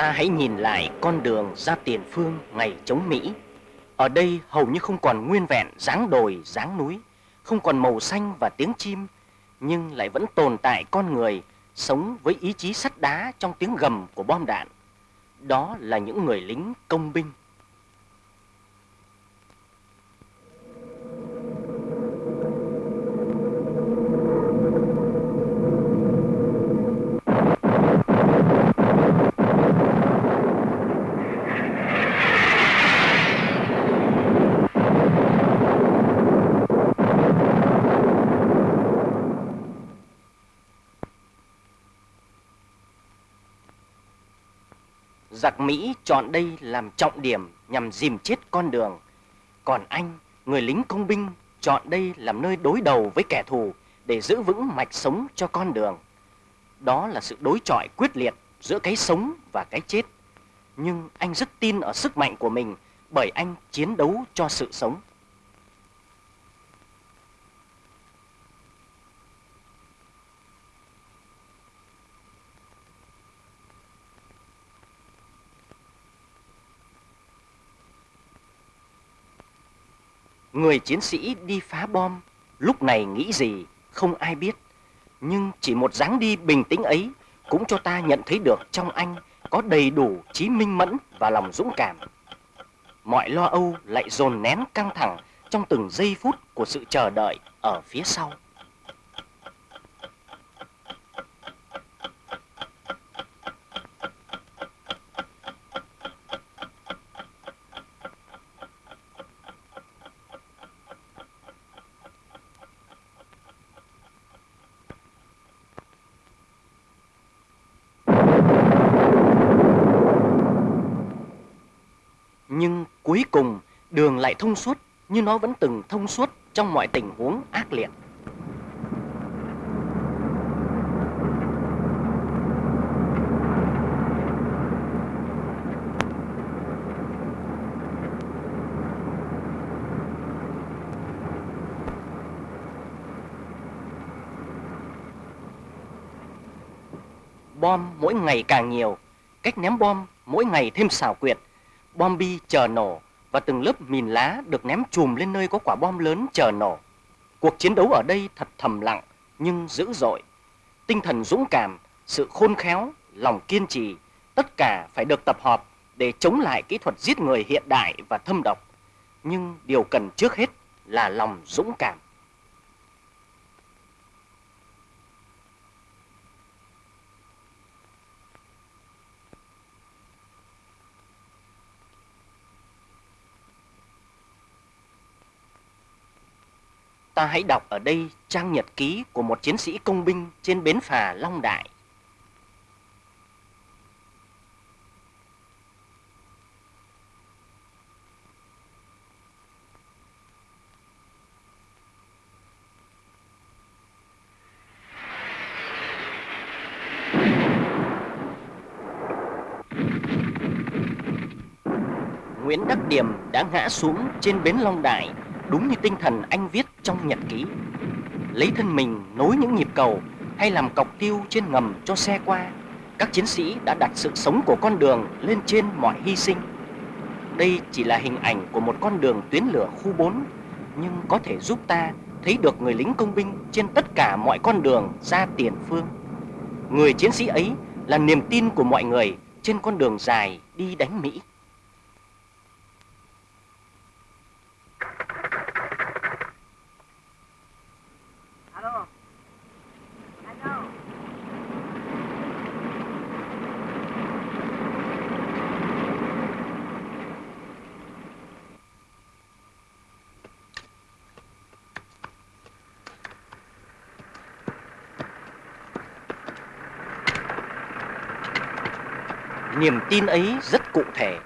Ta hãy nhìn lại con đường ra tiền phương ngày chống Mỹ. Ở đây hầu như không còn nguyên vẹn dáng đồi, dáng núi, không còn màu xanh và tiếng chim, nhưng lại vẫn tồn tại con người sống với ý chí sắt đá trong tiếng gầm của bom đạn. Đó là những người lính công binh. Giặc Mỹ chọn đây làm trọng điểm nhằm dìm chết con đường. Còn anh, người lính công binh, chọn đây làm nơi đối đầu với kẻ thù để giữ vững mạch sống cho con đường. Đó là sự đối chọi quyết liệt giữa cái sống và cái chết. Nhưng anh rất tin ở sức mạnh của mình bởi anh chiến đấu cho sự sống. Người chiến sĩ đi phá bom, lúc này nghĩ gì không ai biết. Nhưng chỉ một dáng đi bình tĩnh ấy cũng cho ta nhận thấy được trong anh có đầy đủ trí minh mẫn và lòng dũng cảm. Mọi lo âu lại dồn nén căng thẳng trong từng giây phút của sự chờ đợi ở phía sau. Thông suốt như nó vẫn từng thông suốt trong mọi tình huống ác liệt. Bom mỗi ngày càng nhiều, cách ném bom mỗi ngày thêm xảo quyệt bom bi chờ nổ và từng lớp mìn lá được ném chùm lên nơi có quả bom lớn chờ nổ. Cuộc chiến đấu ở đây thật thầm lặng nhưng dữ dội. Tinh thần dũng cảm, sự khôn khéo, lòng kiên trì, tất cả phải được tập hợp để chống lại kỹ thuật giết người hiện đại và thâm độc. Nhưng điều cần trước hết là lòng dũng cảm. Ta hãy đọc ở đây trang nhật ký của một chiến sĩ công binh trên bến phà Long Đại. Nguyễn Đắc Điểm đã ngã xuống trên bến Long Đại đúng như tinh thần anh viết trong nhật ký. Lấy thân mình nối những nhịp cầu hay làm cọc tiêu trên ngầm cho xe qua, các chiến sĩ đã đặt sự sống của con đường lên trên mọi hy sinh. Đây chỉ là hình ảnh của một con đường tuyến lửa khu 4, nhưng có thể giúp ta thấy được người lính công binh trên tất cả mọi con đường ra tiền phương. Người chiến sĩ ấy là niềm tin của mọi người trên con đường dài đi đánh Mỹ. Niềm tin ấy rất cụ thể.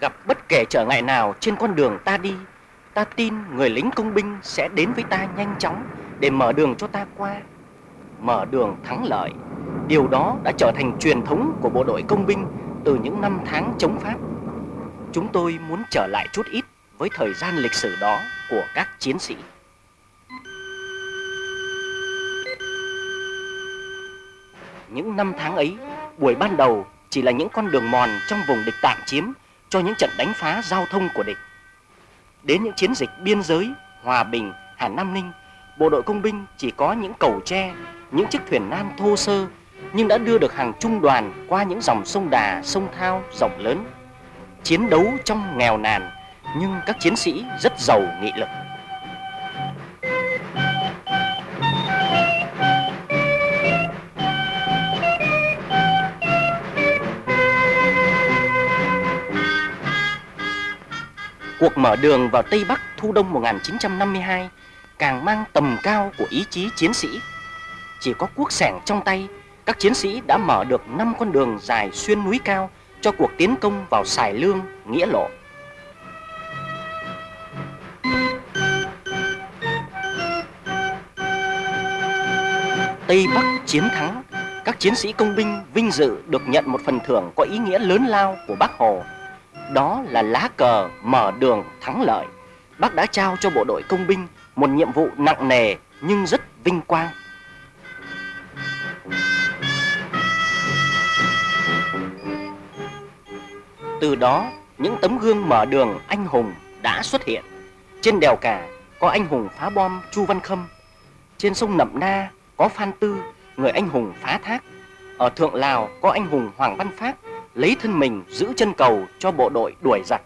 Gặp bất kể trở ngại nào trên con đường ta đi, ta tin người lính công binh sẽ đến với ta nhanh chóng để mở đường cho ta qua. Mở đường thắng lợi. Điều đó đã trở thành truyền thống của bộ đội công binh từ những năm tháng chống Pháp. Chúng tôi muốn trở lại chút ít với thời gian lịch sử đó của các chiến sĩ. Những năm tháng ấy, buổi ban đầu chỉ là những con đường mòn trong vùng địch tạm chiếm cho những trận đánh phá giao thông của địch. Đến những chiến dịch biên giới, Hòa Bình, Hà Nam Ninh, bộ đội công binh chỉ có những cầu tre, những chiếc thuyền nan thô sơ nhưng đã đưa được hàng trung đoàn qua những dòng sông Đà, sông Thao rộng lớn. Chiến đấu trong nghèo nàn nhưng các chiến sĩ rất giàu nghị lực. Cuộc mở đường vào Tây Bắc thu đông 1952 càng mang tầm cao của ý chí chiến sĩ. Chỉ có quốc sẻng trong tay, các chiến sĩ đã mở được 5 con đường dài xuyên núi cao cho cuộc tiến công vào Sài Lương, Nghĩa Lộ. Tây Bắc chiến thắng, các chiến sĩ công binh vinh dự được nhận một phần thưởng có ý nghĩa lớn lao của Bác Hồ. Đó là lá cờ mở đường thắng lợi. Bác đã trao cho bộ đội công binh một nhiệm vụ nặng nề nhưng rất vinh quang. Từ đó, những tấm gương mở đường anh hùng đã xuất hiện. Trên đèo cả có anh hùng phá bom Chu Văn Khâm. Trên sông Nậm Na có Phan Tư, người anh hùng phá thác. Ở Thượng Lào có anh hùng Hoàng Văn Phát lấy thân mình giữ chân cầu cho bộ đội đuổi giặc.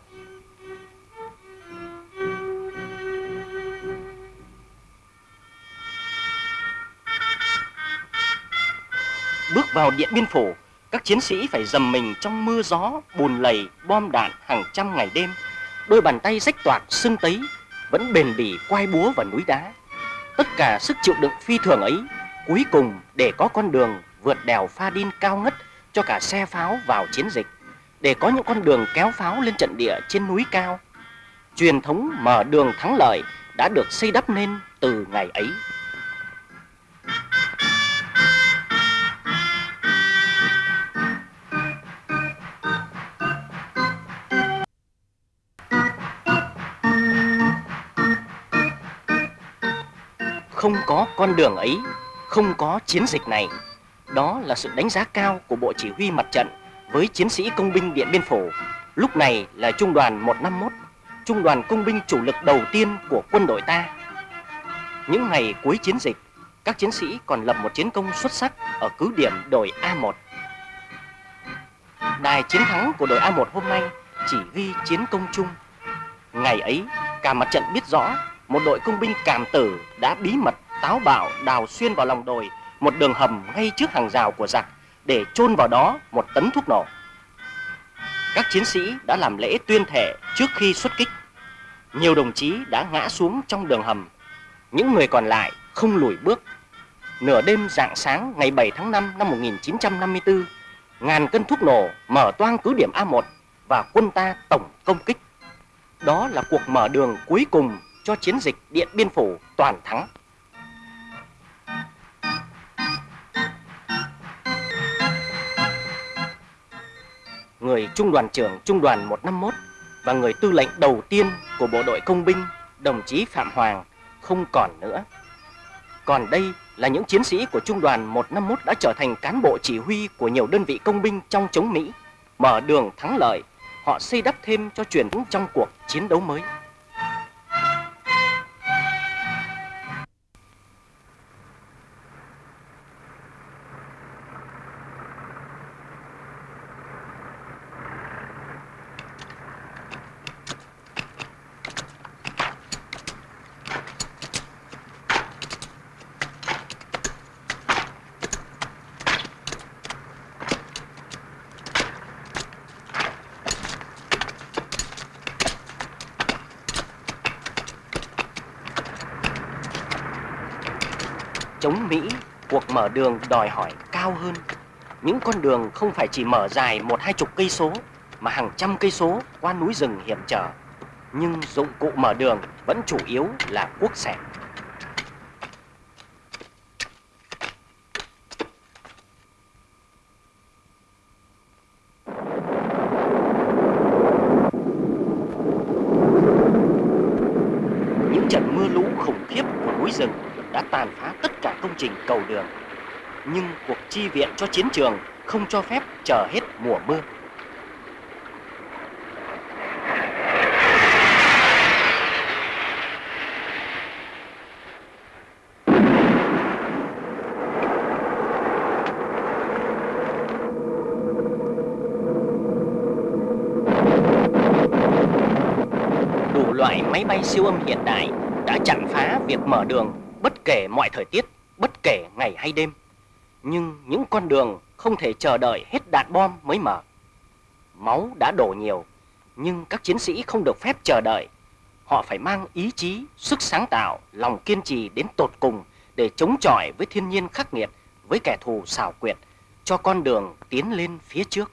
Bước vào Điện Biên Phủ, các chiến sĩ phải dầm mình trong mưa gió, bùn lầy, bom đạn hàng trăm ngày đêm. Đôi bàn tay rách toạc, sưng tấy, vẫn bền bỉ quay búa vào núi đá. Tất cả sức chịu đựng phi thường ấy, cuối cùng để có con đường vượt đèo Pha Đin cao ngất cho cả xe pháo vào chiến dịch, để có những con đường kéo pháo lên trận địa trên núi cao. Truyền thống mở đường thắng lợi đã được xây đắp nên từ ngày ấy. Không có con đường ấy, không có chiến dịch này. Đó là sự đánh giá cao của Bộ Chỉ huy Mặt trận với chiến sĩ công binh Điện Biên Phủ. Lúc này là Trung đoàn 151, Trung đoàn công binh chủ lực đầu tiên của quân đội ta. Những ngày cuối chiến dịch, các chiến sĩ còn lập một chiến công xuất sắc ở cứ điểm đồi A1. Đài chiến thắng của đội A1 hôm nay chỉ ghi chiến công chung. Ngày ấy, cả mặt trận biết rõ một đội công binh cảm tử đã bí mật táo bạo đào xuyên vào lòng đồi một đường hầm ngay trước hàng rào của giặc để chôn vào đó một tấn thuốc nổ. Các chiến sĩ đã làm lễ tuyên thệ trước khi xuất kích. Nhiều đồng chí đã ngã xuống trong đường hầm. Những người còn lại không lùi bước. Nửa đêm rạng sáng ngày 7 tháng 5 năm 1954, ngàn cân thuốc nổ mở toang cứ điểm A1 và quân ta tổng công kích. Đó là cuộc mở đường cuối cùng cho chiến dịch Điện Biên Phủ toàn thắng. Người trung đoàn trưởng trung đoàn 151 và người tư lệnh đầu tiên của bộ đội công binh, đồng chí Phạm Hoàng, không còn nữa. Còn đây là những chiến sĩ của trung đoàn 151 đã trở thành cán bộ chỉ huy của nhiều đơn vị công binh trong chống Mỹ, mở đường thắng lợi, họ xây đắp thêm cho truyền thống trong cuộc chiến đấu mới. Đường đòi hỏi cao hơn. Những con đường không phải chỉ mở dài một hai chục cây số, mà hàng trăm cây số qua núi rừng hiểm trở. Nhưng dụng cụ mở đường vẫn chủ yếu là cuốc xẻng. Những trận mưa lũ khủng khiếp của núi rừng đã tàn phá tất cả công trình cầu đường. Nhưng cuộc chi viện cho chiến trường không cho phép chờ hết mùa mưa. Đủ loại máy bay siêu âm hiện đại đã chặn phá việc mở đường bất kể mọi thời tiết, bất kể ngày hay đêm. Nhưng những con đường không thể chờ đợi hết đạn bom mới mở. Máu đã đổ nhiều, nhưng các chiến sĩ không được phép chờ đợi. Họ phải mang ý chí, sức sáng tạo, lòng kiên trì đến tột cùng để chống chọi với thiên nhiên khắc nghiệt, với kẻ thù xảo quyệt, cho con đường tiến lên phía trước.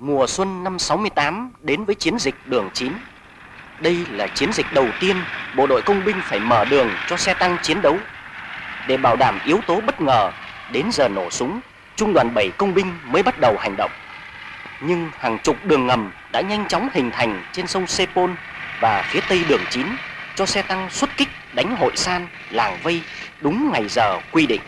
Mùa xuân năm 68 đến với chiến dịch đường 9. Đây là chiến dịch đầu tiên bộ đội công binh phải mở đường cho xe tăng chiến đấu. Để bảo đảm yếu tố bất ngờ, đến giờ nổ súng, trung đoàn 7 công binh mới bắt đầu hành động. Nhưng hàng chục đường ngầm đã nhanh chóng hình thành trên sông Sepol và phía tây đường 9 cho xe tăng xuất kích đánh hội san, làng vây đúng ngày giờ quy định.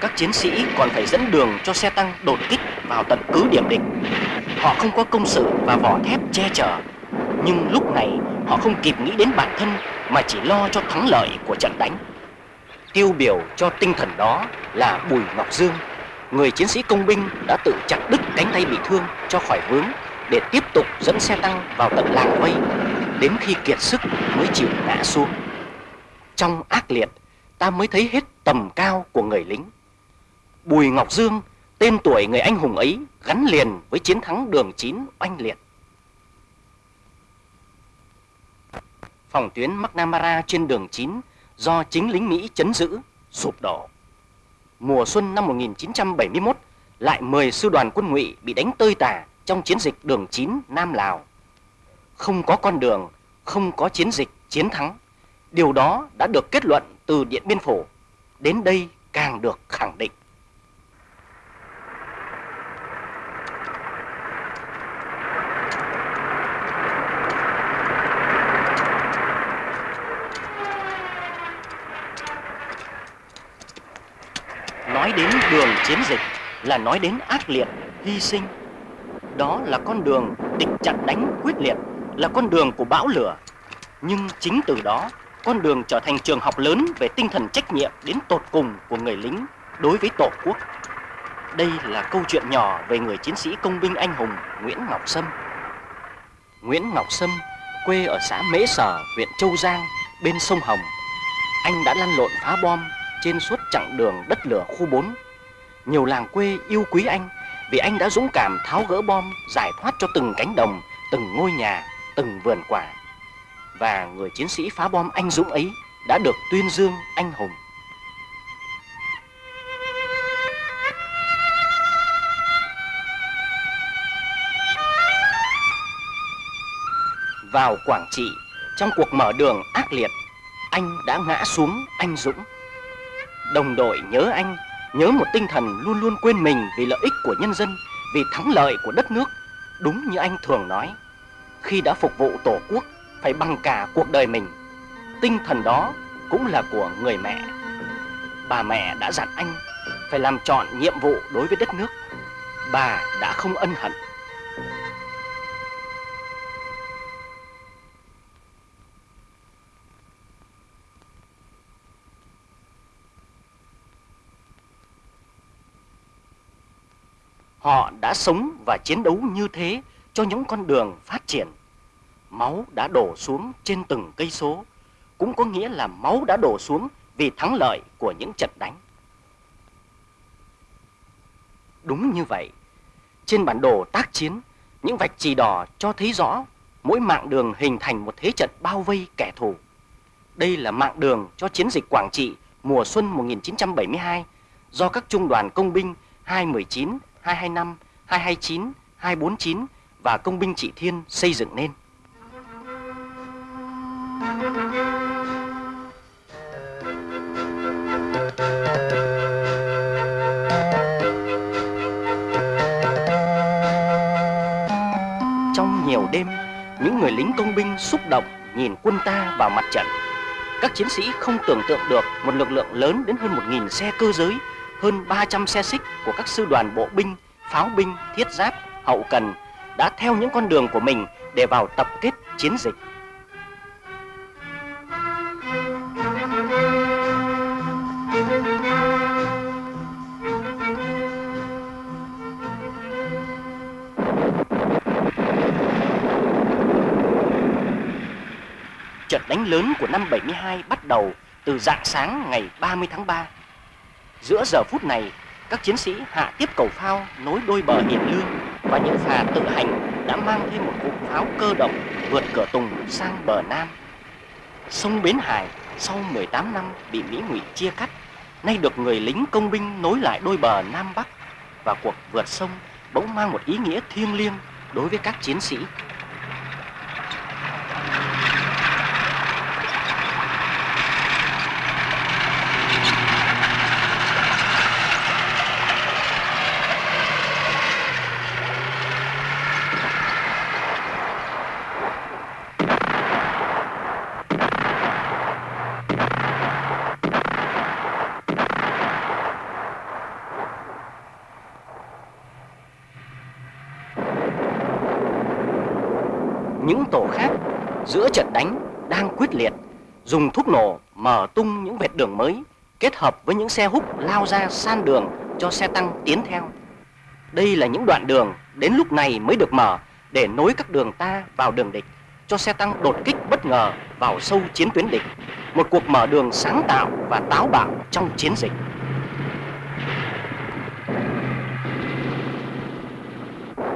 Các chiến sĩ còn phải dẫn đường cho xe tăng đột kích vào tận cứ điểm địch. Họ không có công sự và vỏ thép che chở, nhưng lúc này họ không kịp nghĩ đến bản thân mà chỉ lo cho thắng lợi của trận đánh. Tiêu biểu cho tinh thần đó là Bùi Ngọc Dương, người chiến sĩ công binh đã tự chặt đứt cánh tay bị thương cho khỏi vướng để tiếp tục dẫn xe tăng vào tận làng vây, đến khi kiệt sức mới chịu ngã xuống. Trong ác liệt, ta mới thấy hết tầm cao của người lính. Bùi Ngọc Dương, tên tuổi người anh hùng ấy gắn liền với chiến thắng đường 9 oanh liệt. Phòng tuyến McNamara trên đường 9 do chính lính Mỹ chấn giữ, sụp đổ. Mùa xuân năm 1971, lại 10 sư đoàn quân ngụy bị đánh tơi tả trong chiến dịch đường 9 Nam Lào. Không có con đường, không có chiến dịch chiến thắng. Điều đó đã được kết luận từ Điện Biên Phủ. Đến đây càng được khẳng định. Nói đến đường chiến dịch là nói đến ác liệt, hy sinh. Đó là con đường địch chặn đánh quyết liệt, là con đường của bão lửa. Nhưng chính từ đó, con đường trở thành trường học lớn về tinh thần trách nhiệm đến tột cùng của người lính đối với Tổ quốc. Đây là câu chuyện nhỏ về người chiến sĩ công binh anh hùng Nguyễn Ngọc Sâm. Nguyễn Ngọc Sâm, quê ở xã Mễ Sở, huyện Châu Giang, bên sông Hồng. Anh đã lăn lộn phá bom trên suốt chặng đường đất lửa khu 4. Nhiều làng quê yêu quý anh vì anh đã dũng cảm tháo gỡ bom, giải thoát cho từng cánh đồng, từng ngôi nhà, từng vườn quả. Và người chiến sĩ phá bom anh dũng ấy đã được tuyên dương anh hùng. Vào Quảng Trị, trong cuộc mở đường ác liệt, anh đã ngã xuống anh dũng. Đồng đội nhớ anh, nhớ một tinh thần luôn luôn quên mình vì lợi ích của nhân dân, vì thắng lợi của đất nước. Đúng như anh thường nói, khi đã phục vụ Tổ quốc, phải bằng cả cuộc đời mình. Tinh thần đó cũng là của người mẹ. Bà mẹ đã dặn anh phải làm trọn nhiệm vụ đối với đất nước. Bà đã không ân hận. Họ đã sống và chiến đấu như thế cho những con đường phát triển. Máu đã đổ xuống trên từng cây số, cũng có nghĩa là máu đã đổ xuống vì thắng lợi của những trận đánh. Đúng như vậy, trên bản đồ tác chiến, những vạch chỉ đỏ cho thấy rõ mỗi mạng đường hình thành một thế trận bao vây kẻ thù. Đây là mạng đường cho chiến dịch Quảng Trị mùa xuân 1972 do các trung đoàn công binh 219, 225, 229, 249 và công binh trị thiên xây dựng nên. Trong nhiều đêm, những người lính công binh xúc động nhìn quân ta vào mặt trận. Các chiến sĩ không tưởng tượng được một lực lượng lớn đến hơn 1.000 xe cơ giới, hơn 300 xe xích của các sư đoàn bộ binh, pháo binh, thiết giáp, hậu cần đã theo những con đường của mình để vào tập kết chiến dịch. Trận đánh lớn của năm 72 bắt đầu từ dạng sáng ngày 30 tháng 3. Giữa giờ phút này, các chiến sĩ hạ tiếp cầu phao nối đôi bờ Hiền Lương và những phà tự hành đã mang thêm một cụm pháo cơ động vượt cửa Tùng sang bờ Nam. Sông Bến Hải sau 18 năm bị Mỹ ngụy chia cắt, nay được người lính công binh nối lại đôi bờ Nam Bắc và cuộc vượt sông bỗng mang một ý nghĩa thiêng liêng đối với các chiến sĩ. Những tổ khác giữa trận đánh đang quyết liệt dùng thuốc nổ mở tung những vệt đường mới kết hợp với những xe húc lao ra san đường cho xe tăng tiến theo. Đây là những đoạn đường đến lúc này mới được mở để nối các đường ta vào đường địch cho xe tăng đột kích bất ngờ vào sâu chiến tuyến địch. Một cuộc mở đường sáng tạo và táo bạo trong chiến dịch.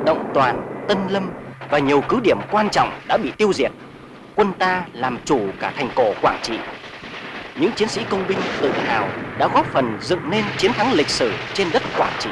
Động Toàn, Tân Lâm và nhiều cứ điểm quan trọng đã bị tiêu diệt. Quân ta làm chủ cả thành cổ Quảng Trị. Những chiến sĩ công binh tự hào đã góp phần dựng nên chiến thắng lịch sử trên đất Quảng Trị.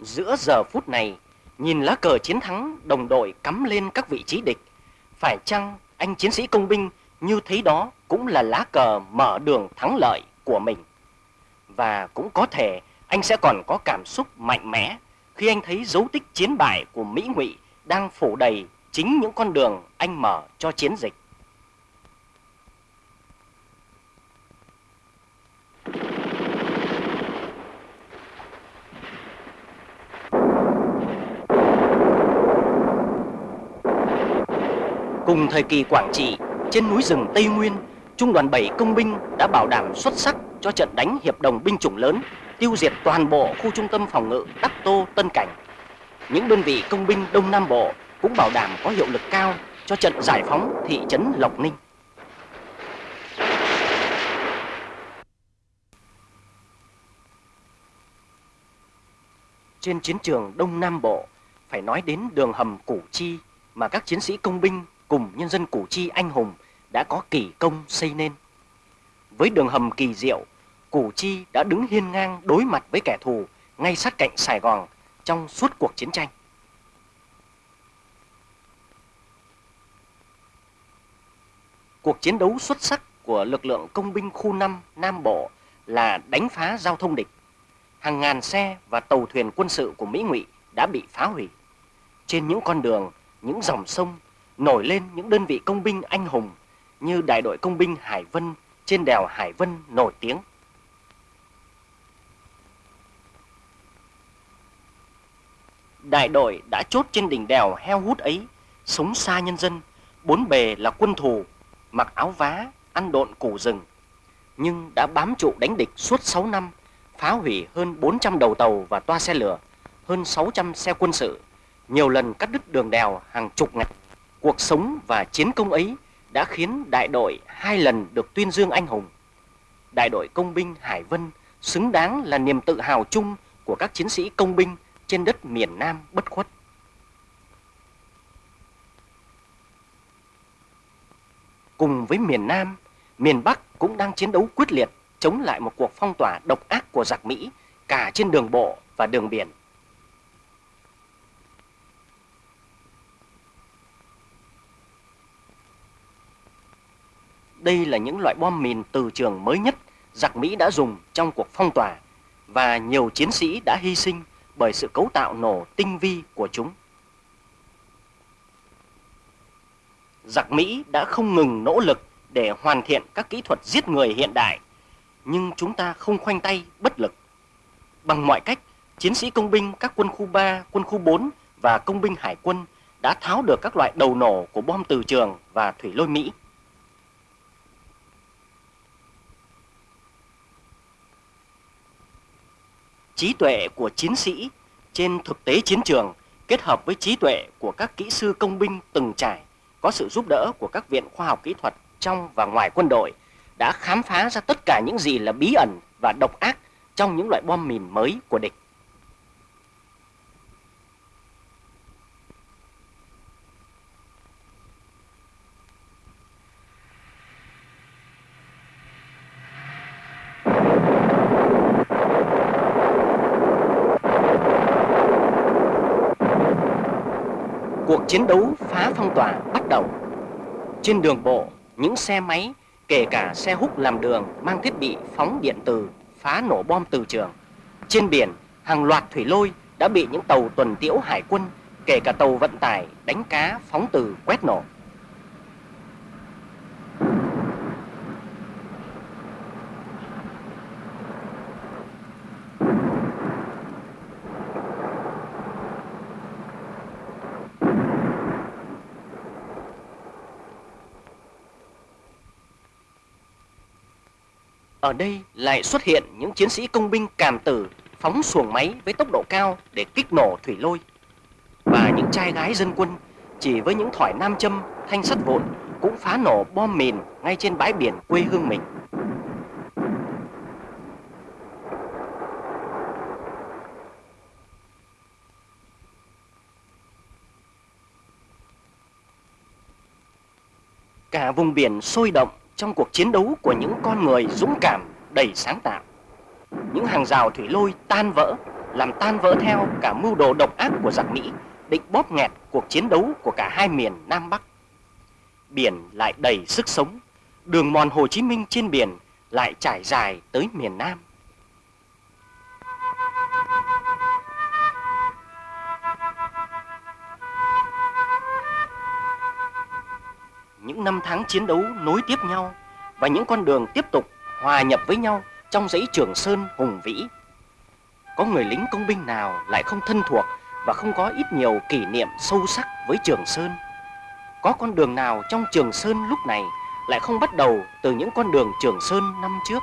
Giữa giờ phút này, nhìn lá cờ chiến thắng đồng đội cắm lên các vị trí địch, phải chăng anh chiến sĩ công binh như thấy đó cũng là lá cờ mở đường thắng lợi của mình? Và cũng có thể anh sẽ còn có cảm xúc mạnh mẽ khi anh thấy dấu tích chiến bại của Mỹ Ngụy đang phủ đầy chính những con đường anh mở cho chiến dịch. Cùng thời kỳ Quảng Trị, trên núi rừng Tây Nguyên, Trung đoàn 7 công binh đã bảo đảm xuất sắc cho trận đánh hiệp đồng binh chủng lớn, tiêu diệt toàn bộ khu trung tâm phòng ngự Đắc Tô, Tân Cảnh. Những đơn vị công binh Đông Nam Bộ cũng bảo đảm có hiệu lực cao cho trận giải phóng thị trấn Lộc Ninh. Trên chiến trường Đông Nam Bộ, phải nói đến đường hầm Củ Chi mà các chiến sĩ công binh cùng nhân dân Củ Chi anh hùng đã có kỳ công xây nên. Với đường hầm kỳ diệu, Củ Chi đã đứng hiên ngang đối mặt với kẻ thù ngay sát cạnh Sài Gòn trong suốt cuộc chiến tranh. Cuộc chiến đấu xuất sắc của lực lượng công binh khu 5 Nam Bộ là đánh phá giao thông địch. Hàng ngàn xe và tàu thuyền quân sự của Mỹ Ngụy đã bị phá hủy. Trên những con đường, những dòng sông nổi lên những đơn vị công binh anh hùng như đại đội công binh Hải Vân trên đèo Hải Vân nổi tiếng. Đại đội đã chốt trên đỉnh đèo heo hút ấy, sống xa nhân dân, bốn bề là quân thù, mặc áo vá, ăn độn củ rừng. Nhưng đã bám trụ đánh địch suốt 6 năm, phá hủy hơn 400 đầu tàu và toa xe lửa, hơn 600 xe quân sự, nhiều lần cắt đứt đường đèo hàng chục ngày. Cuộc sống và chiến công ấy đã khiến đại đội hai lần được tuyên dương anh hùng. đại đội công binh Hải Vân xứng đáng là niềm tự hào chung của các chiến sĩ công binh trên đất miền Nam bất khuất. Cùng với miền Nam, miền Bắc cũng đang chiến đấu quyết liệt chống lại một cuộc phong tỏa độc ác của giặc Mỹ cả trên đường bộ và đường biển. Đây là những loại bom mìn từ trường mới nhất giặc Mỹ đã dùng trong cuộc phong tỏa và nhiều chiến sĩ đã hy sinh bởi sự cấu tạo nổ tinh vi của chúng. Giặc Mỹ đã không ngừng nỗ lực để hoàn thiện các kỹ thuật giết người hiện đại, nhưng chúng ta không khoanh tay bất lực. Bằng mọi cách, chiến sĩ công binh các quân khu 3, quân khu 4 và công binh hải quân đã tháo được các loại đầu nổ của bom từ trường và thủy lôi Mỹ. Trí tuệ của chiến sĩ trên thực tế chiến trường kết hợp với trí tuệ của các kỹ sư công binh từng trải, có sự giúp đỡ của các viện khoa học kỹ thuật trong và ngoài quân đội, đã khám phá ra tất cả những gì là bí ẩn và độc ác trong những loại bom mìn mới của địch. Cuộc chiến đấu phá phong tỏa bắt đầu. Trên đường bộ, những xe máy, kể cả xe hút làm đường mang thiết bị phóng điện từ phá nổ bom từ trường. Trên biển, hàng loạt thủy lôi đã bị những tàu tuần tiễu hải quân, kể cả tàu vận tải đánh cá phóng từ quét nổ. Ở đây lại xuất hiện những chiến sĩ công binh càm tử phóng xuồng máy với tốc độ cao để kích nổ thủy lôi. Và những trai gái dân quân chỉ với những thỏi nam châm, thanh sắt vụn cũng phá nổ bom mìn ngay trên bãi biển quê hương mình. Cả vùng biển sôi động trong cuộc chiến đấu của những con người dũng cảm, đầy sáng tạo. Những hàng rào thủy lôi tan vỡ, làm tan vỡ theo cả mưu đồ độc ác của giặc Mỹ, định bóp nghẹt cuộc chiến đấu của cả hai miền Nam Bắc. Biển lại đầy sức sống, đường mòn Hồ Chí Minh trên biển lại trải dài tới miền Nam. Những năm tháng chiến đấu nối tiếp nhau và những con đường tiếp tục hòa nhập với nhau trong dãy Trường Sơn hùng vĩ. Có người lính công binh nào lại không thân thuộc và không có ít nhiều kỷ niệm sâu sắc với Trường Sơn? Có con đường nào trong Trường Sơn lúc này lại không bắt đầu từ những con đường Trường Sơn năm trước?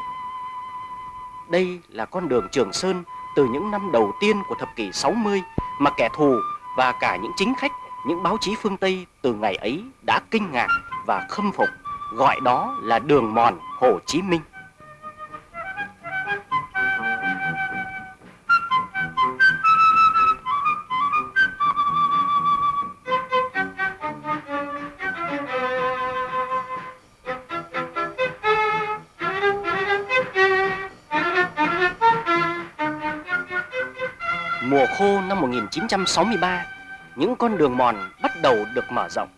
Đây là con đường Trường Sơn từ những năm đầu tiên của thập kỷ 60 mà kẻ thù và cả những chính khách, những báo chí phương Tây từ ngày ấy đã kinh ngạc và khâm phục, gọi đó là đường mòn Hồ Chí Minh. Mùa khô năm 1963, những con đường mòn bắt đầu được mở rộng.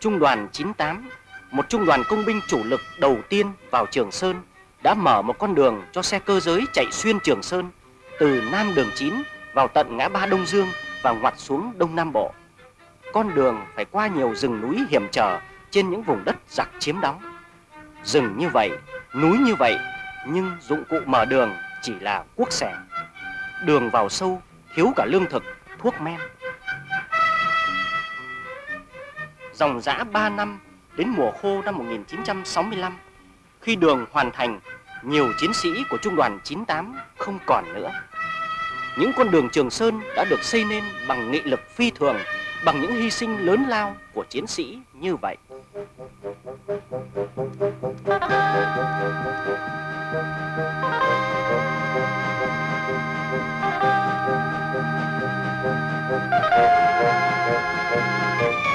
Trung đoàn 98, một trung đoàn công binh chủ lực đầu tiên vào Trường Sơn, đã mở một con đường cho xe cơ giới chạy xuyên Trường Sơn từ Nam đường 9 vào tận ngã ba Đông Dương và ngoặt xuống Đông Nam Bộ. Con đường phải qua nhiều rừng núi hiểm trở trên những vùng đất giặc chiếm đóng. Rừng như vậy, núi như vậy, nhưng dụng cụ mở đường chỉ là cuốc xẻ. Đường vào sâu, thiếu cả lương thực, thuốc men. dòng dã 3 năm đến mùa khô năm 1965 khi đường hoàn thành nhiều chiến sĩ của trung đoàn 98 không còn nữa. Những con đường Trường Sơn đã được xây nên bằng nghị lực phi thường, bằng những hy sinh lớn lao của chiến sĩ như vậy.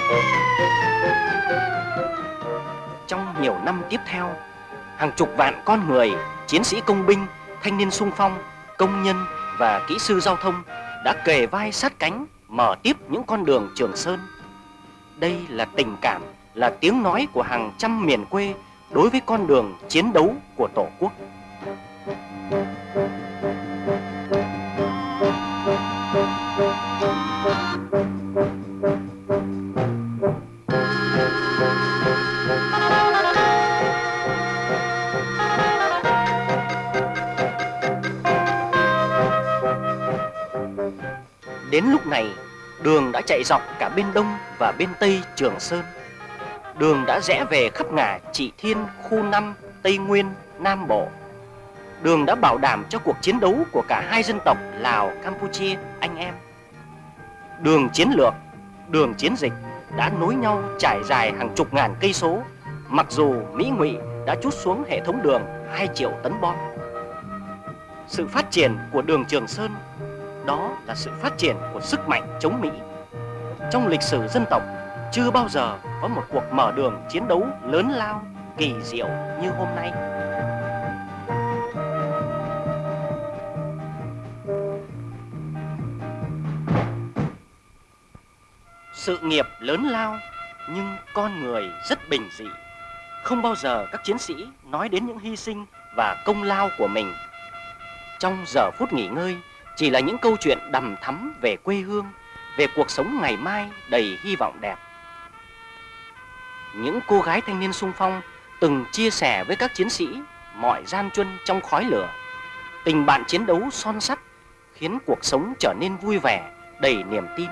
Thank you. Nhiều năm tiếp theo, hàng chục vạn con người, chiến sĩ công binh, thanh niên sung phong, công nhân và kỹ sư giao thông đã kề vai sát cánh mở tiếp những con đường Trường Sơn. Đây là tình cảm, là tiếng nói của hàng trăm miền quê đối với con đường chiến đấu của Tổ quốc. Đến lúc này, đường đã chạy dọc cả bên đông và bên tây Trường Sơn. Đường đã rẽ về khắp ngả Trị Thiên, khu 5, Tây Nguyên, Nam Bộ. Đường đã bảo đảm cho cuộc chiến đấu của cả hai dân tộc Lào, Campuchia, anh em. Đường chiến lược, đường chiến dịch đã nối nhau trải dài hàng chục ngàn cây số, mặc dù Mỹ Ngụy đã chút xuống hệ thống đường 2 triệu tấn bom. Sự phát triển của đường Trường Sơn đó là sự phát triển của sức mạnh chống Mỹ. Trong lịch sử dân tộc, chưa bao giờ có một cuộc mở đường chiến đấu lớn lao, kỳ diệu như hôm nay. Sự nghiệp lớn lao nhưng con người rất bình dị. Không bao giờ các chiến sĩ nói đến những hy sinh và công lao của mình. Trong giờ phút nghỉ ngơi, chỉ là những câu chuyện đầm thắm về quê hương, về cuộc sống ngày mai đầy hy vọng đẹp. Những cô gái thanh niên sung phong từng chia sẻ với các chiến sĩ mọi gian truân trong khói lửa. Tình bạn chiến đấu son sắt khiến cuộc sống trở nên vui vẻ, đầy niềm tin.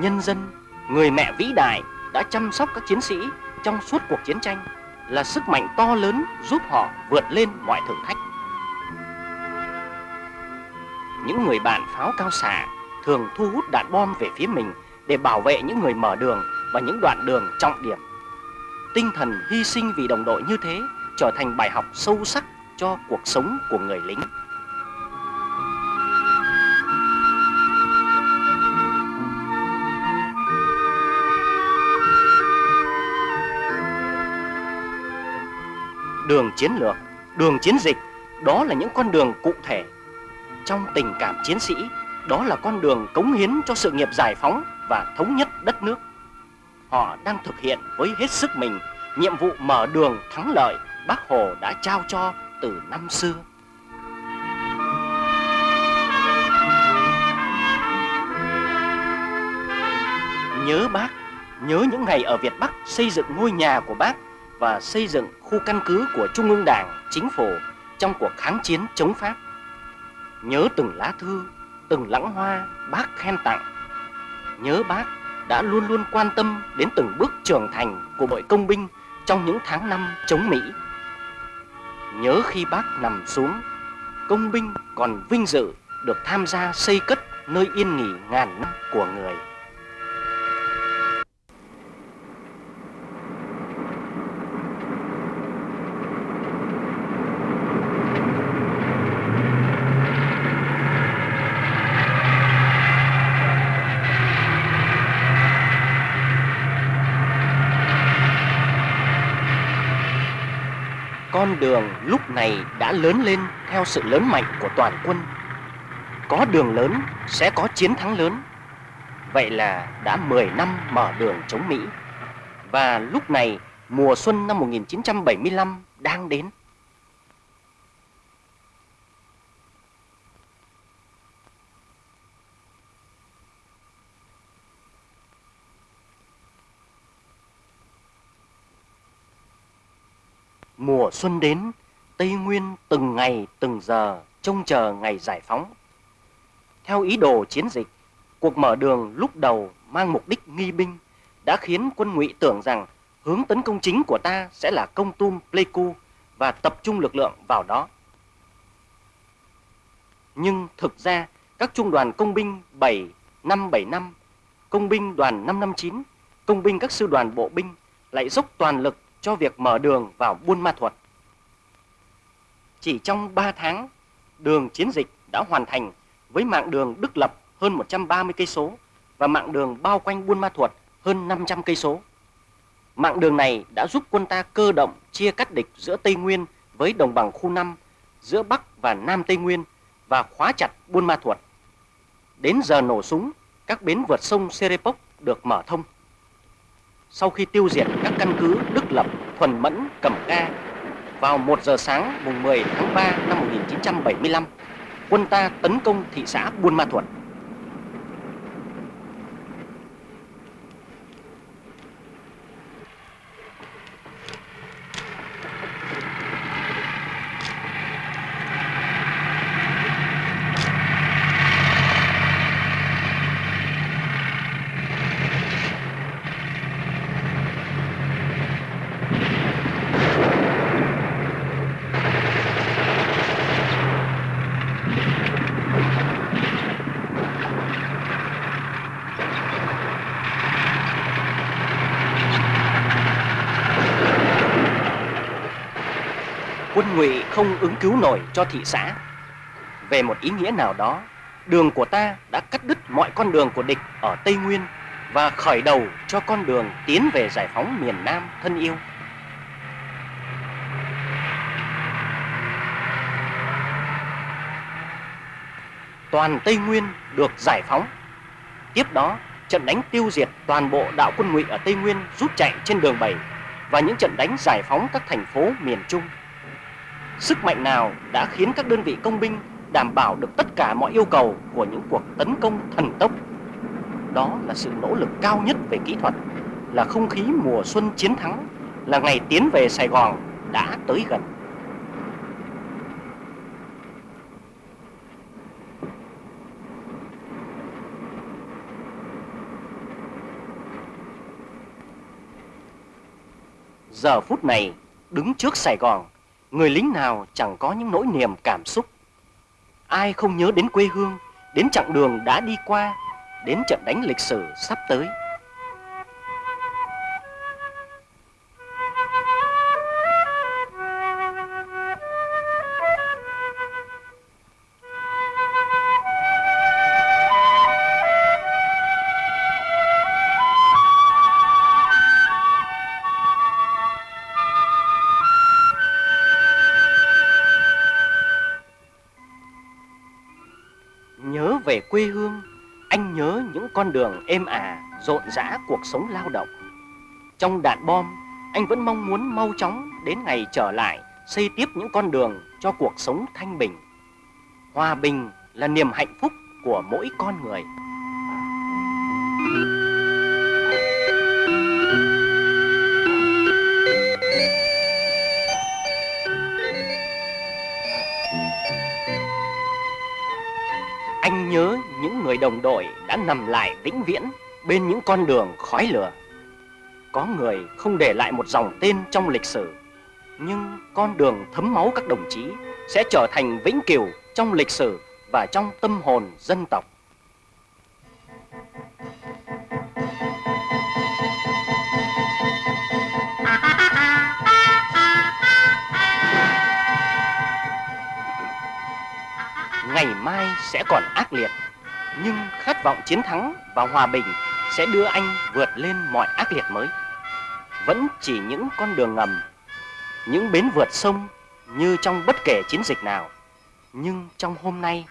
Nhân dân, người mẹ vĩ đại đã chăm sóc các chiến sĩ trong suốt cuộc chiến tranh là sức mạnh to lớn giúp họ vượt lên mọi thử thách. Những người bạn pháo cao xạ thường thu hút đạn bom về phía mình để bảo vệ những người mở đường và những đoạn đường trọng điểm. Tinh thần hy sinh vì đồng đội như thế trở thành bài học sâu sắc cho cuộc sống của người lính. Đường chiến lược, đường chiến dịch, đó là những con đường cụ thể. Trong tình cảm chiến sĩ, đó là con đường cống hiến cho sự nghiệp giải phóng và thống nhất đất nước. Họ đang thực hiện với hết sức mình nhiệm vụ mở đường thắng lợi Bác Hồ đã trao cho từ năm xưa. Nhớ bác, nhớ những ngày ở Việt Bắc xây dựng ngôi nhà của bác và xây dựng khu căn cứ của Trung ương Đảng, Chính phủ trong cuộc kháng chiến chống Pháp. Nhớ từng lá thư, từng lãng hoa bác khen tặng. Nhớ bác đã luôn luôn quan tâm đến từng bước trưởng thành của đội công binh trong những tháng năm chống Mỹ. Nhớ khi bác nằm xuống, công binh còn vinh dự được tham gia xây cất nơi yên nghỉ ngàn năm của người. Con đường lúc này đã lớn lên theo sự lớn mạnh của toàn quân. Có đường lớn sẽ có chiến thắng lớn. Vậy là đã 10 năm mở đường chống Mỹ. Và lúc này, mùa xuân năm 1975 đang đến. Mùa xuân đến, Tây Nguyên từng ngày từng giờ trông chờ ngày giải phóng. Theo ý đồ chiến dịch, cuộc mở đường lúc đầu mang mục đích nghi binh đã khiến quân ngụy tưởng rằng hướng tấn công chính của ta sẽ là công tum Pleiku và tập trung lực lượng vào đó. Nhưng thực ra, các trung đoàn công binh 7, 575, công binh đoàn 559, công binh các sư đoàn bộ binh lại dốc toàn lực cho việc mở đường vào Buôn Ma Thuột. Chỉ trong 3 tháng, đường chiến dịch đã hoàn thành với mạng đường Đức Lập hơn 130 cây số và mạng đường bao quanh Buôn Ma Thuột hơn 500 cây số. Mạng đường này đã giúp quân ta cơ động chia cắt địch giữa Tây Nguyên với đồng bằng khu 5, giữa Bắc và Nam Tây Nguyên và khóa chặt Buôn Ma Thuột. Đến giờ nổ súng, các bến vượt sông Serepok được mở thông. Sau khi tiêu diệt các căn cứ Đức Lập, Thuần Mẫn, Cẩm Ca, vào 1 giờ sáng mùng 10 tháng 3 năm 1975, quân ta tấn công thị xã Buôn Ma Thuột. quân ngụy không ứng cứu nổi cho thị xã. Về một ý nghĩa nào đó, đường của ta đã cắt đứt mọi con đường của địch ở Tây Nguyên và khởi đầu cho con đường tiến về giải phóng miền Nam thân yêu. Toàn Tây Nguyên được giải phóng. Tiếp đó, trận đánh tiêu diệt toàn bộ đạo quân ngụy ở Tây Nguyên rút chạy trên đường 7 và những trận đánh giải phóng các thành phố miền Trung. Sức mạnh nào đã khiến các đơn vị công binh đảm bảo được tất cả mọi yêu cầu của những cuộc tấn công thần tốc? Đó là sự nỗ lực cao nhất về kỹ thuật, là không khí mùa xuân chiến thắng, là ngày tiến về Sài Gòn đã tới gần. Giờ phút này, đứng trước Sài Gòn, Người lính nào chẳng có những nỗi niềm cảm xúc. Ai không nhớ đến quê hương, Đến chặng đường đã đi qua, Đến trận đánh lịch sử sắp tới. Đường êm ả, rộn rã cuộc sống lao động. Trong đạn bom, anh vẫn mong muốn mau chóng đến ngày trở lại, xây tiếp những con đường cho cuộc sống thanh bình. Hòa bình là niềm hạnh phúc của mỗi con người. Những người đồng đội đã nằm lại vĩnh viễn bên những con đường khói lửa. Có người không để lại một dòng tên trong lịch sử, nhưng con đường thấm máu các đồng chí sẽ trở thành vĩnh cửu trong lịch sử và trong tâm hồn dân tộc. ngày mai sẽ còn ác liệt nhưng khát vọng chiến thắng và hòa bình sẽ đưa anh vượt lên mọi ác liệt mới. Vẫn chỉ những con đường ngầm Những bến vượt sông như trong bất kể chiến dịch nào. Nhưng trong hôm nay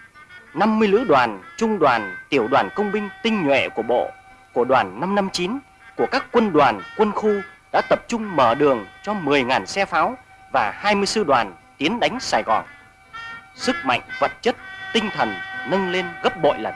50 lữ đoàn, trung đoàn, tiểu đoàn công binh tinh nhuệ của bộ Của đoàn 559, của các quân đoàn, quân khu Đã tập trung mở đường cho 10.000 xe pháo và 20 sư đoàn tiến đánh Sài Gòn. Sức mạnh vật chất tinh thần nâng lên gấp bội lần.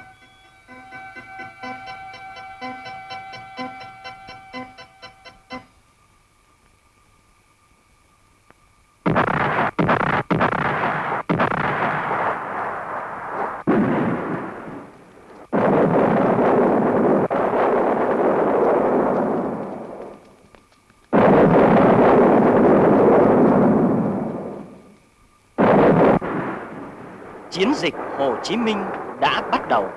Chiến dịch Hồ Chí Minh đã bắt đầu.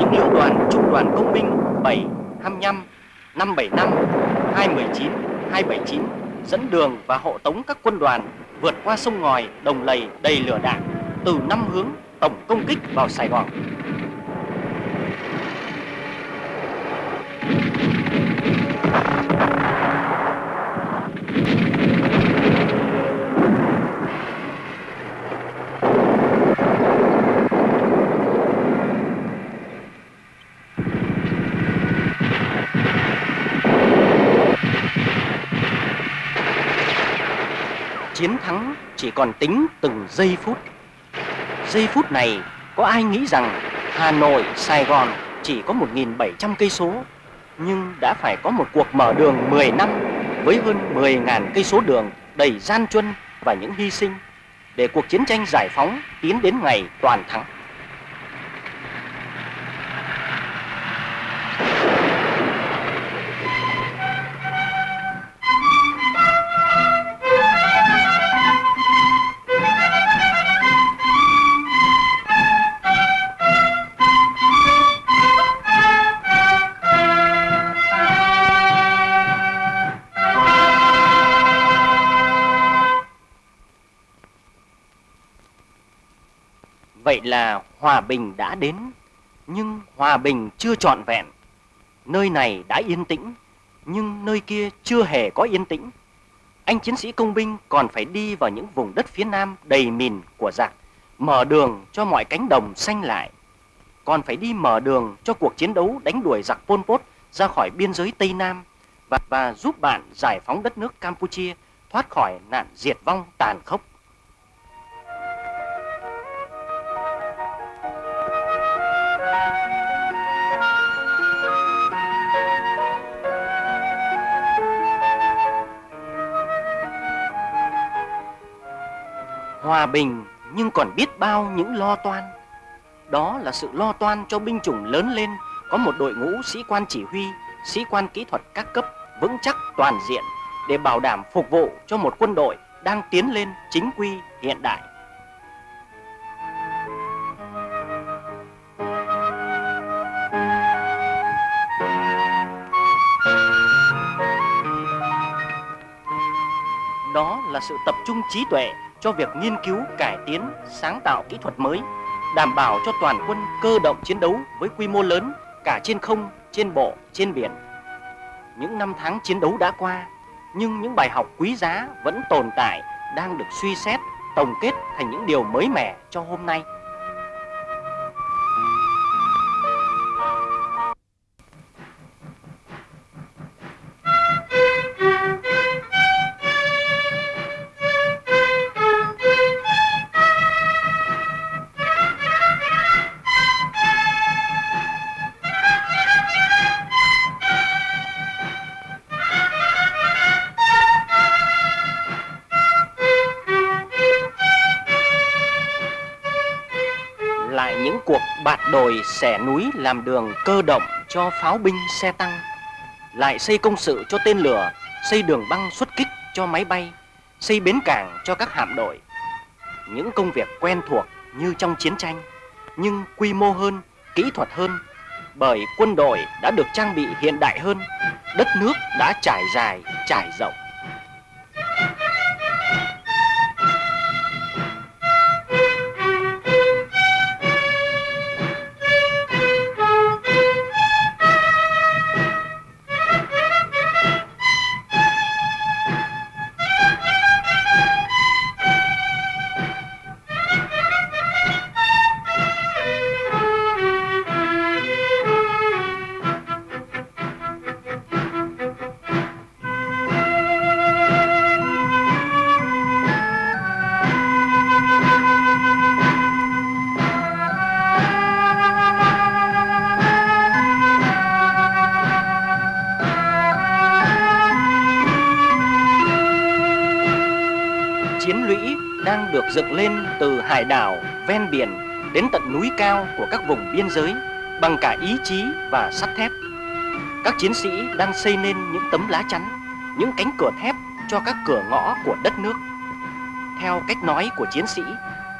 Những lữ đoàn trung đoàn công binh 7, 25, 575, 219, 279 dẫn đường và hộ tống các quân đoàn vượt qua sông ngòi đồng lầy đầy lửa đạn từ năm hướng tổng công kích vào Sài Gòn. Chỉ còn tính từng giây phút. Giây phút này có ai nghĩ rằng Hà Nội, Sài Gòn chỉ có 1.700 cây số nhưng đã phải có một cuộc mở đường 10 năm với hơn 10.000 cây số đường đầy gian truân và những hy sinh để cuộc chiến tranh giải phóng tiến đến ngày toàn thắng. Vậy là hòa bình đã đến, nhưng hòa bình chưa trọn vẹn. Nơi này đã yên tĩnh, nhưng nơi kia chưa hề có yên tĩnh. Anh chiến sĩ công binh còn phải đi vào những vùng đất phía nam đầy mìn của giặc, mở đường cho mọi cánh đồng xanh lại. Còn phải đi mở đường cho cuộc chiến đấu đánh đuổi giặc Pol Pot ra khỏi biên giới Tây Nam và, và giúp bạn giải phóng đất nước Campuchia thoát khỏi nạn diệt vong tàn khốc. Hòa bình nhưng còn biết bao những lo toan. Đó là sự lo toan cho binh chủng lớn lên có một đội ngũ sĩ quan chỉ huy, sĩ quan kỹ thuật các cấp vững chắc toàn diện để bảo đảm phục vụ cho một quân đội đang tiến lên chính quy hiện đại. Đó là sự tập trung trí tuệ cho việc nghiên cứu cải tiến, sáng tạo kỹ thuật mới, đảm bảo cho toàn quân cơ động chiến đấu với quy mô lớn cả trên không, trên bộ, trên biển. Những năm tháng chiến đấu đã qua, nhưng những bài học quý giá vẫn tồn tại, đang được suy xét, tổng kết thành những điều mới mẻ cho hôm nay. Xẻ núi làm đường cơ động cho pháo binh xe tăng, lại xây công sự cho tên lửa, xây đường băng xuất kích cho máy bay, xây bến cảng cho các hạm đội. Những công việc quen thuộc như trong chiến tranh, nhưng quy mô hơn, kỹ thuật hơn, bởi quân đội đã được trang bị hiện đại hơn, đất nước đã trải dài, trải rộng. Dựng lên từ hải đảo ven biển đến tận núi cao của các vùng biên giới bằng cả ý chí và sắt thép. Các chiến sĩ đang xây nên những tấm lá chắn, những cánh cửa thép cho các cửa ngõ của đất nước. Theo cách nói của chiến sĩ,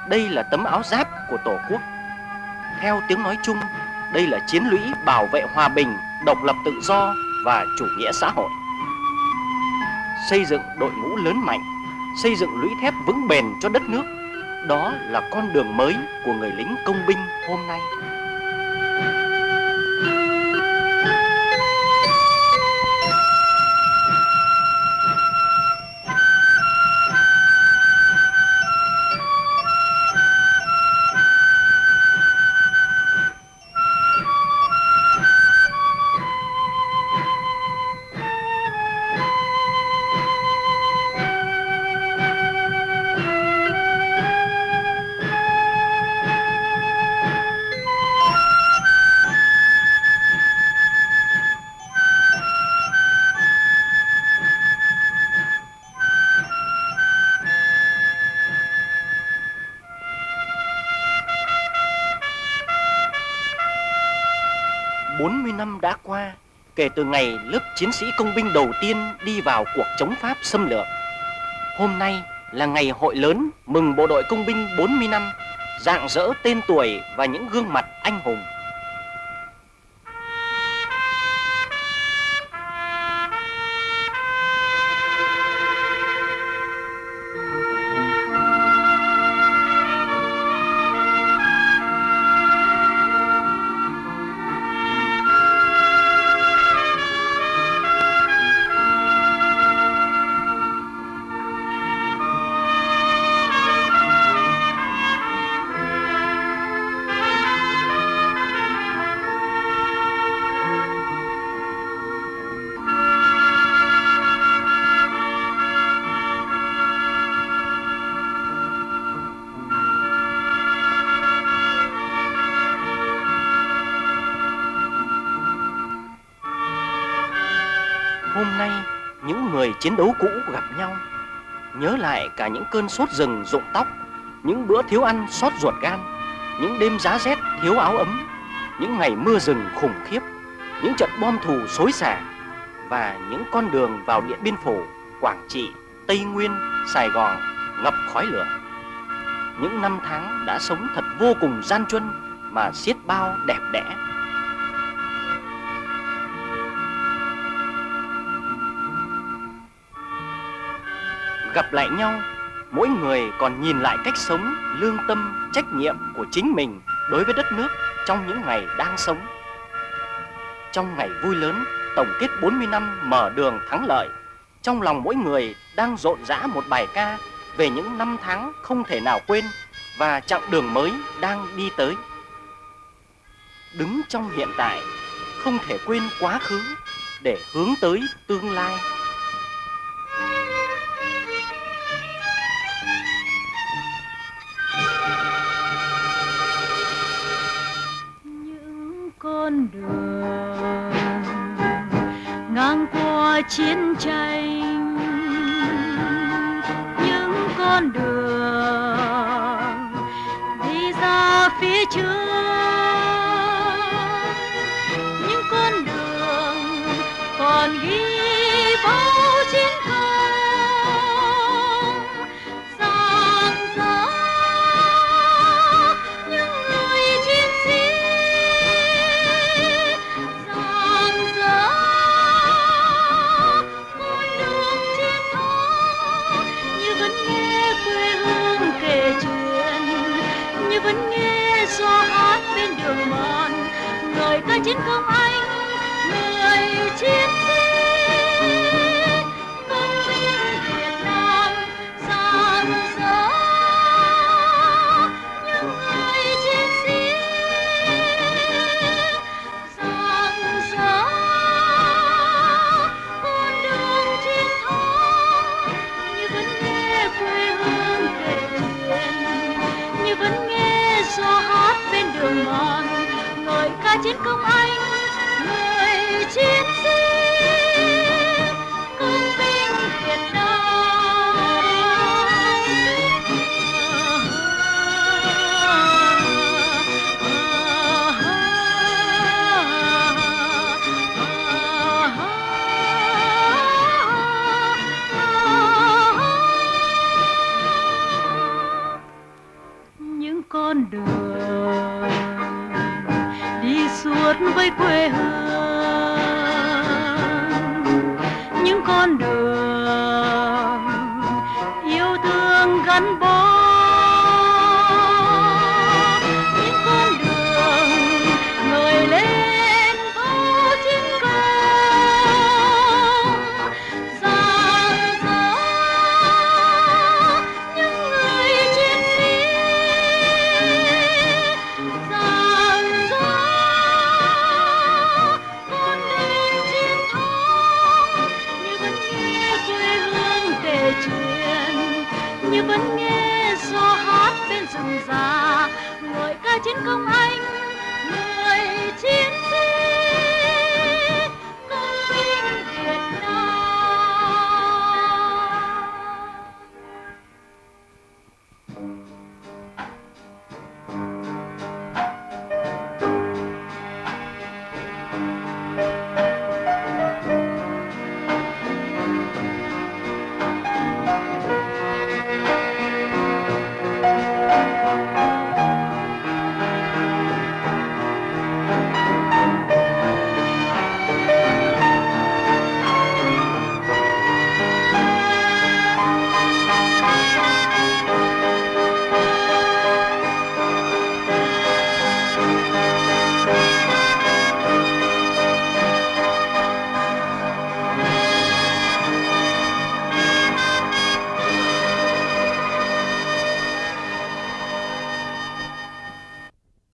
đây là tấm áo giáp của Tổ quốc. Theo tiếng nói chung, đây là chiến lũy bảo vệ hòa bình, độc lập tự do và chủ nghĩa xã hội. Xây dựng đội ngũ lớn mạnh xây dựng lũy thép vững bền cho đất nước. Đó là con đường mới của người lính công binh hôm nay. Năm đã qua kể từ ngày lớp chiến sĩ công binh đầu tiên đi vào cuộc chống Pháp xâm lược. Hôm nay là ngày hội lớn mừng bộ đội công binh 40 năm, dạng dỡ tên tuổi và những gương mặt anh hùng. Chiến đấu cũ gặp nhau. Nhớ lại cả những cơn sốt rừng rụng tóc Những bữa thiếu ăn sót ruột gan Những đêm giá rét thiếu áo ấm Những ngày mưa rừng khủng khiếp Những trận bom thù xối xả Và những con đường vào Điện Biên Phủ, Quảng Trị, Tây Nguyên, Sài Gòn ngập khói lửa. Những năm tháng đã sống thật vô cùng gian truân Mà xiết bao đẹp đẽ. Gặp lại nhau, mỗi người còn nhìn lại cách sống, lương tâm, trách nhiệm của chính mình đối với đất nước trong những ngày đang sống. Trong ngày vui lớn, tổng kết 40 năm mở đường thắng lợi, trong lòng mỗi người đang rộn rã một bài ca về những năm tháng không thể nào quên và chặng đường mới đang đi tới. Đứng trong hiện tại, không thể quên quá khứ để hướng tới tương lai. Con đường ngang qua chiến tranh. Những con đường đi ra phía trước